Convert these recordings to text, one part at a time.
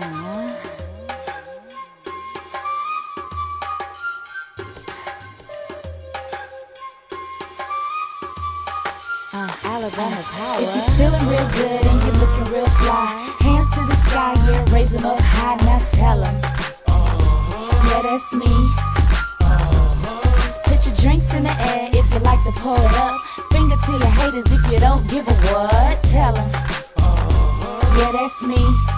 Uh, Alabama uh, power. If you're feeling real good and you're looking real fly, hands to the sky, yeah, raise them up high, now tell them. Yeah, that's me. Put your drinks in the air if you like to pour it up. Finger to your haters if you don't give a what, tell them. Yeah, that's me.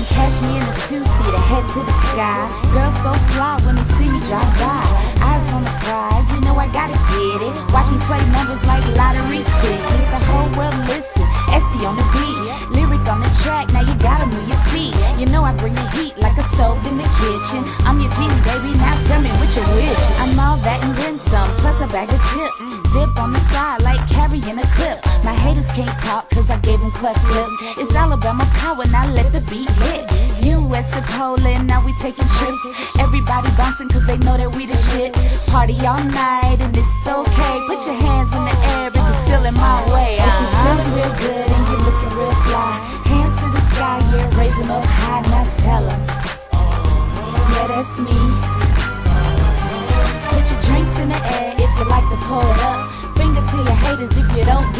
Can catch me in a two-seater, head to the sky. Girls so fly when they see me drive by. Eyes on the prize, you know I gotta get it. Watch me play numbers like lottery tickets. The whole world listen. SD on the beat, lyric on the track. Now you gotta move your feet. You know I bring the heat like a stove in the kitchen. I'm your genie, baby. Now tell me what you wish. I'm all that and then some, bag of chips. Dip on the side like carrying a clip. My haters can't talk cause I gave them cleft lip. It's Alabama power, now let the beat hit. US to Poland, now we taking trips. Everybody bouncing cause they know that we the shit. Party all night and it's okay. Put your hands in the air if you're feeling my way. If you're feeling real good and you're looking real fly, hands to the sky, yeah, raise them up high, now tell them.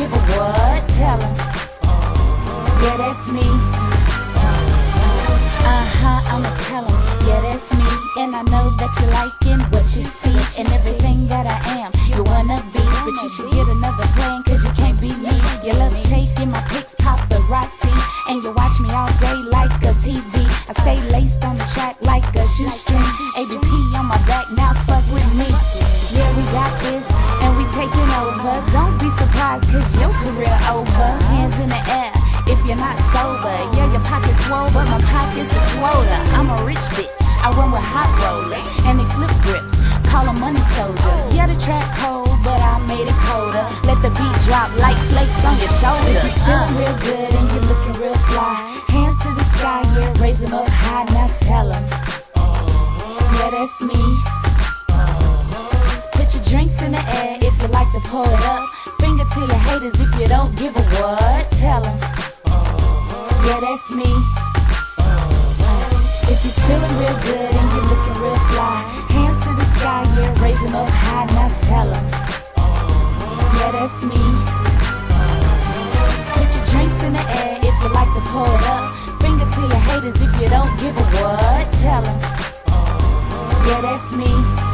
Give a what. Tell him. Yeah, that's me. Uh huh, I'ma tell them. Yeah, that's me. And I know that you're liking what you see and everything that I am. You wanna be, but you should get another plan, cause you can't be me. You love taking my pics, paparazzi. And you watch me all day like a TV. I stay laced on the track like a shoestring. ABP surprised, cause your career over. Hands in the air if you're not sober. Yeah, your pocket's swole, but my pockets are swoller. I'm a rich bitch. I run with hot rollers, and they flip grips. Call them money soldiers. Yeah, the track cold, but I made it colder. Let the beat drop like flakes on your shoulders. If you're feeling real good and you're looking real fly, hands to the sky, yeah, raise them up high, now tell them. Yeah, that's me. Put your drinks in the air if you like to pour it up. Finger to your haters if you don't give a what. Tell them. Yeah, that's me. If you're feeling real good and you're looking real fly, hands to the sky, yeah, raise them up high, now tell them. Yeah, that's me. Put your drinks in the air if you like to pour it up. Finger to your haters if you don't give a what. Tell them. Yeah, that's me.